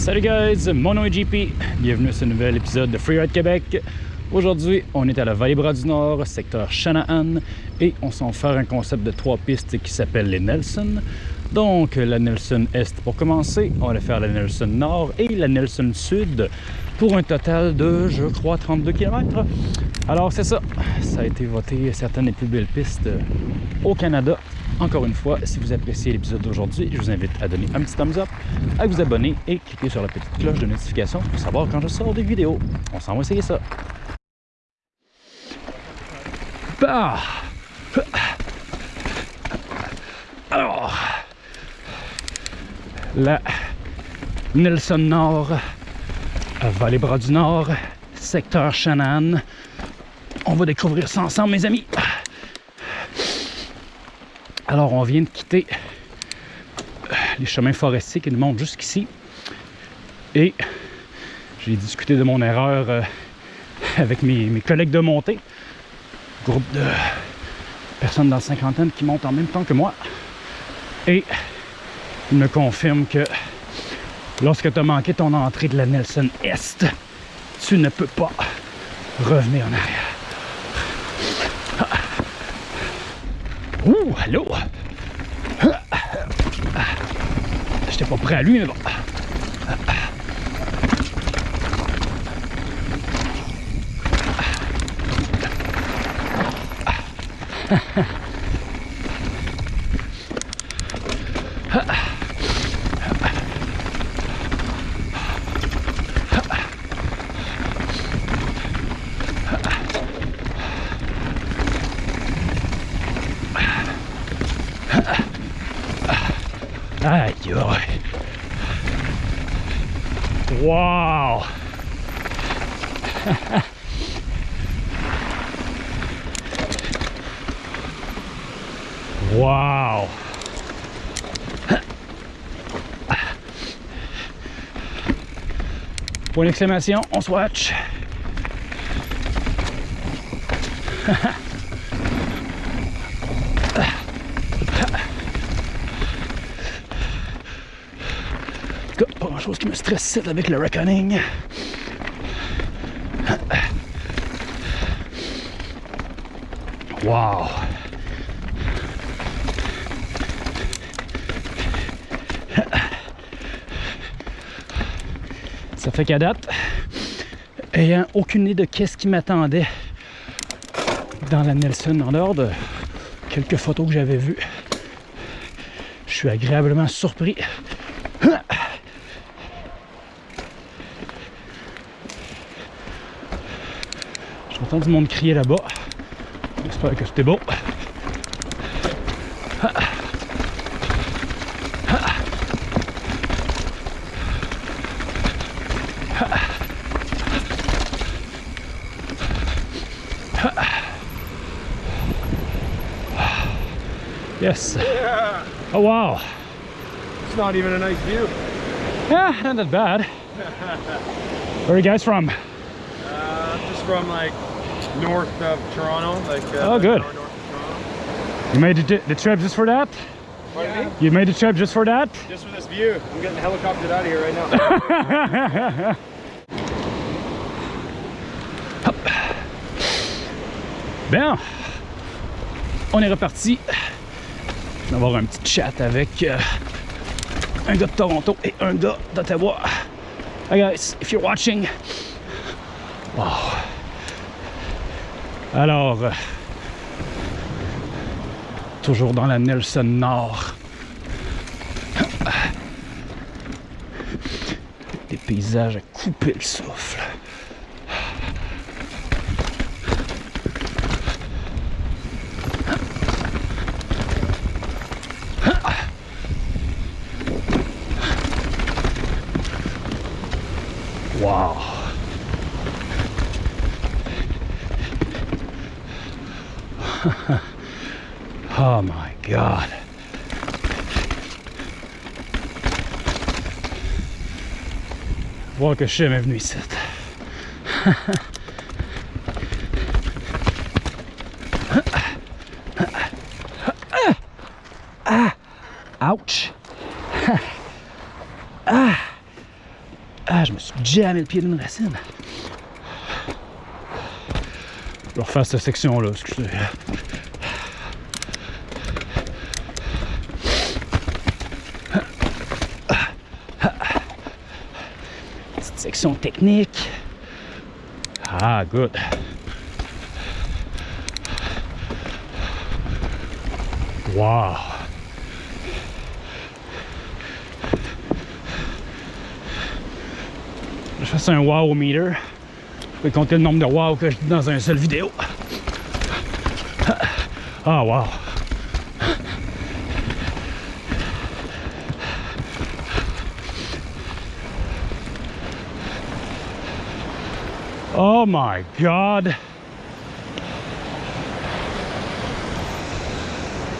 Salut guys, mon nom est JP, bienvenue à ce nouvel épisode de Freeride Québec. Aujourd'hui, on est à la Vallée-Bras du Nord, secteur Shanahan, et on s'en faire un concept de trois pistes qui s'appelle les Nelson. Donc, la Nelson Est pour commencer, on va faire la Nelson Nord et la Nelson Sud pour un total de, je crois, 32 km. Alors, c'est ça, ça a été voté certaines des plus belles pistes au Canada encore une fois, si vous appréciez l'épisode d'aujourd'hui, je vous invite à donner un petit thumbs up, à vous abonner et cliquer sur la petite cloche de notification pour savoir quand je sors des vidéos. On s'en va essayer ça. Bah! Alors, la Nelson Nord, Vallée-Bras du Nord, secteur Shannon. On va découvrir ça ensemble, mes amis. Alors, on vient de quitter euh, les chemins forestiers qui nous montent jusqu'ici. Et j'ai discuté de mon erreur euh, avec mes, collègues de montée. Groupe de personnes dans la cinquantaine qui montent en même temps que moi. Et ils me confirment que lorsque tu as manqué ton entrée de la Nelson Est, tu ne peux pas revenir en arrière. Ouh, allô? J'étais pas prêt à lui, mais bon. Wow. wow. Point d'exclamation, on swatch. chose qui me stresse avec le reckoning. Wow! Ça fait qu'à date, ayant aucune idée de qu'est-ce qui m'attendait dans la Nelson en dehors de quelques photos que j'avais vues, je suis agréablement surpris Du monde crier là-bas. J'espère que c'était beau. Yes. Yeah. Oh wow. It's not even a nice view. Yeah, not that bad. Where are you guys from? Uh, just from like north of Toronto. Like uh, oh, good. Toronto. You made the, the trip just for that? Yeah. You made the trip just for that? Just for this view. I'm getting helicoptered out of here right now. Bien, on est reparti. On va avoir un petit chat avec euh, un gars de Toronto et un gars d'Ottawa. Hi guys, if you're watching. Wow. Alors, euh, toujours dans la Nelson Nord. Des paysages à couper le souffle. oh my god. Voir que je est venu ici. ah, ouch. ah, Ah, je me suis jamais le pied d'une racine. Je refaire cette section-là, excusez. Petite section technique. Ah, good. Wow. Je fais un wow meter. Je vais compter le nombre de wow que je dis dans un seul vidéo. Ah, wow. Oh my god.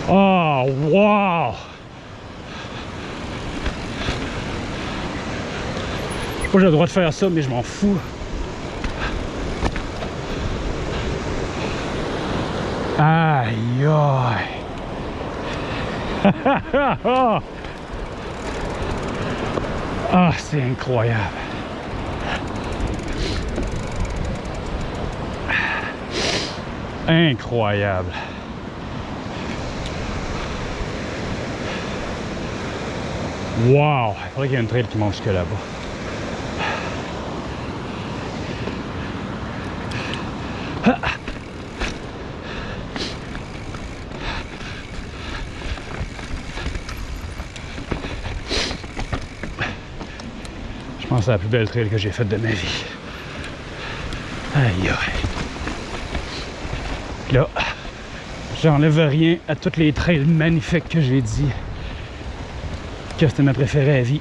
Oh, wow. Je j'ai le droit de faire ça, mais je m'en fous. Aïe aïe. ah, c'est incroyable. Incroyable. Wow! Il faudrait qu'il y ait une trail qui monte jusque là-bas. C'est la plus belle trail que j'ai faite de ma vie. Aïe aïe. Là, j'enlève rien à toutes les trails magnifiques que j'ai dit que c'était ma préférée à vie.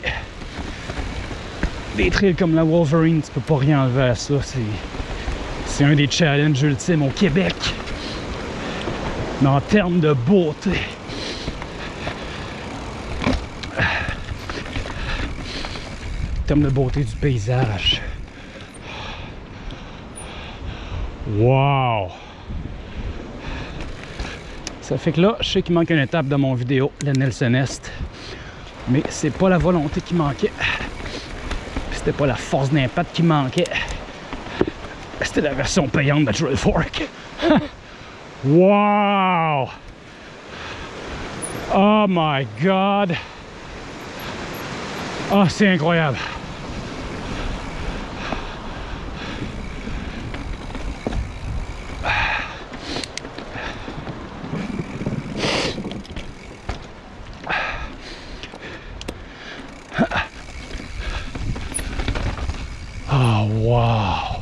Des trails comme la Wolverine, tu peux pas rien enlever à ça. C'est un des challenges ultimes au Québec. Mais en termes de beauté. De beauté du paysage. Wow! Ça fait que là, je sais qu'il manque une étape dans mon vidéo, la Nelson Est. Mais c'est pas la volonté qui manquait. C'était pas la force d'impact qui manquait. C'était la version payante de Trail Fork. wow! Oh my god! Oh, c'est incroyable! Oh, wow!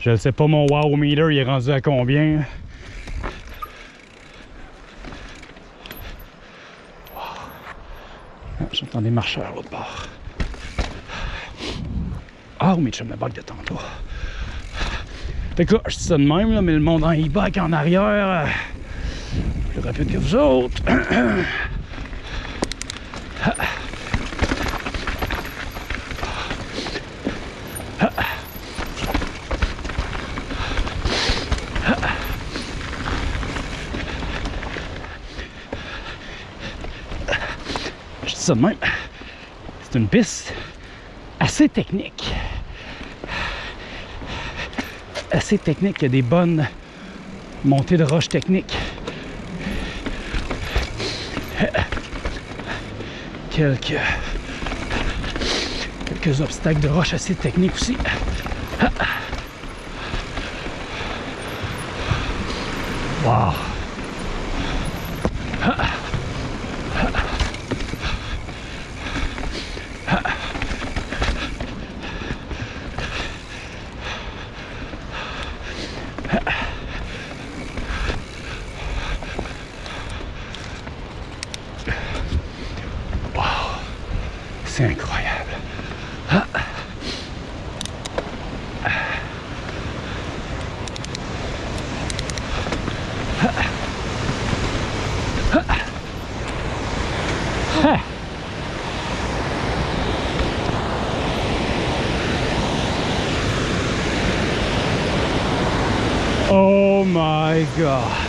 Je ne sais pas mon wow meter, il est rendu à combien? Ah, J'entends des marcheurs l'autre bord. Ah, oh, mais je me bug de tantôt. Fait que là, je dis ça de même, là, mais le monde en e-bike en arrière, euh, plus rapide que vous autres. de même. C'est une piste assez technique. Assez technique. Il y a des bonnes montées de roches techniques. Quelques, quelques obstacles de roches assez techniques aussi. C'est incroyable. Ah. Oh my god.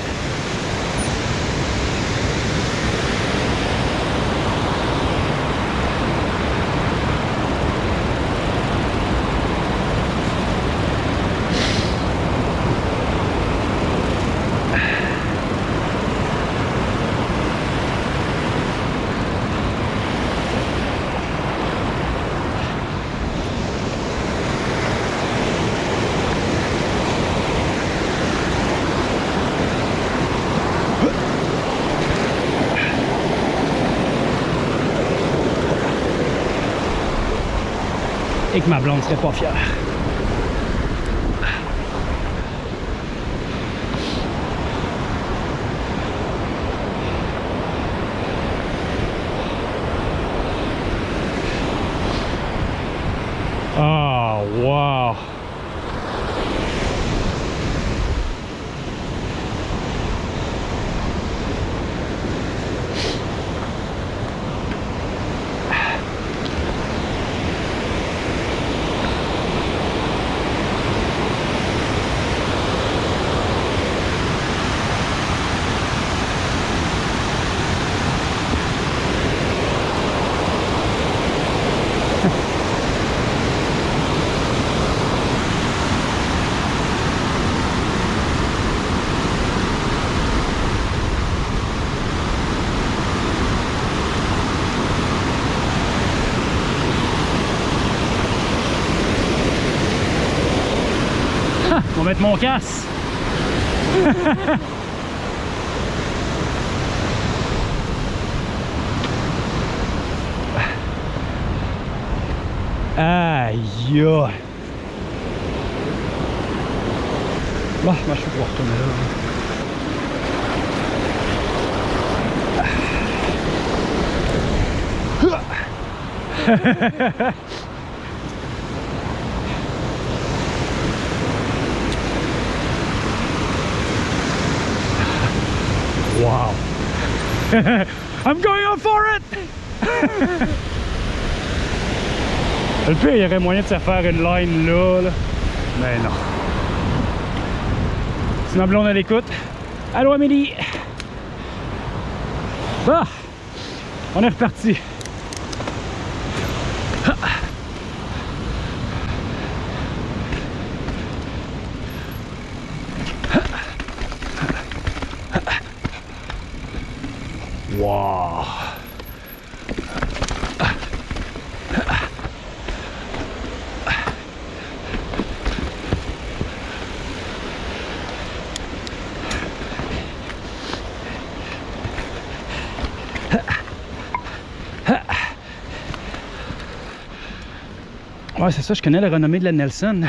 Et que ma blonde serait pas fière. Ah, wow! On va mettre mon casse. Aïe. Bah, moi je vais là. Wow. I'm going on for it! Le pire, il y aurait moyen de se faire une line là. Mais non. Ma blonde à l'écoute. Allô Amélie! Ah! On est reparti. Wow. Ouais, c'est ça, je connais la renommée de la Nelson.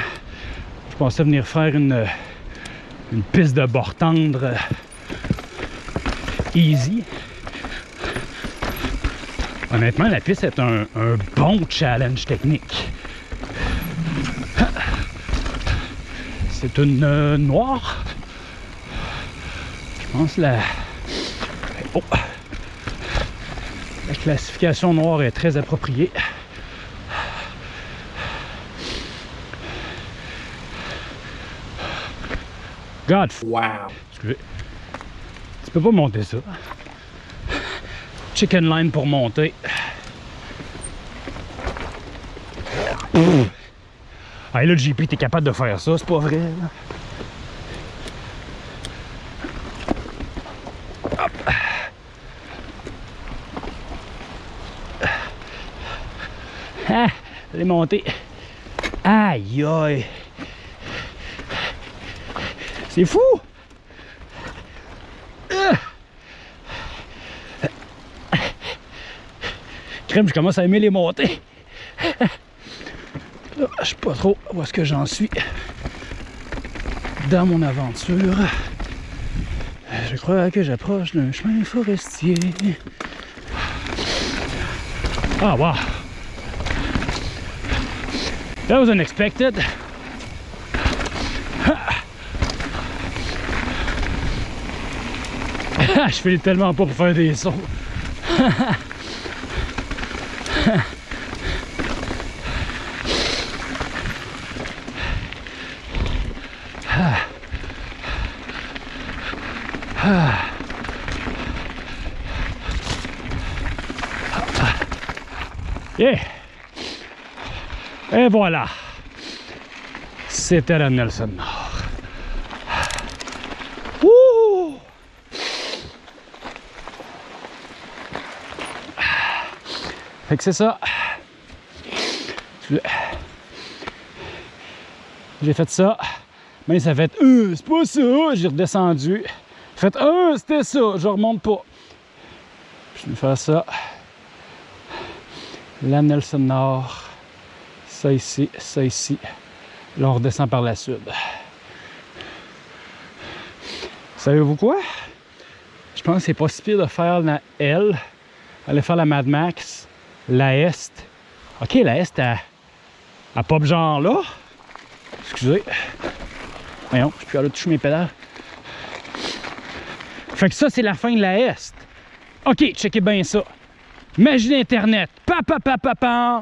Je pensais venir faire une, une piste de bord tendre euh, easy. Honnêtement, la piste est un, un bon challenge technique. C'est une euh, noire. Je pense la... Oh. La classification noire est très appropriée. God. Wow. Excusez. Tu peux pas monter ça. Chicken line pour monter. Ah, là, le JP, t'es capable de faire ça, c'est pas vrai. là. Hop. Ah, elle est montée. Aïe, aïe. C'est fou! Crème, je commence à aimer les montées. Là, je sais pas trop où est-ce que j'en suis dans mon aventure. Je crois que j'approche d'un chemin forestier. Ah, wow! That was unexpected. Je fais tellement pas pour faire des sons. Yeah. Et voilà. C'était la Nelson Nord. Wouh! Fait que c'est ça. J'ai fait ça. Mais ça fait euh, c'est pas ça. J'ai redescendu. Fait euh, c'était ça. Je remonte pas. Je vais faire ça. La Nelson Nord. Ça ici, ça ici. Là, on redescend par la sud. Savez-vous quoi? Je pense que c'est pas de faire la L, aller faire la Mad Max, la Est. Ok, la Est, elle, elle pop genre là. Excusez. Voyons, je peux aller toucher mes pédales. Fait que ça, c'est la fin de la Est. OK, checkez bien ça. Magie d'Internet. Pa, pa, pa, pa, pa.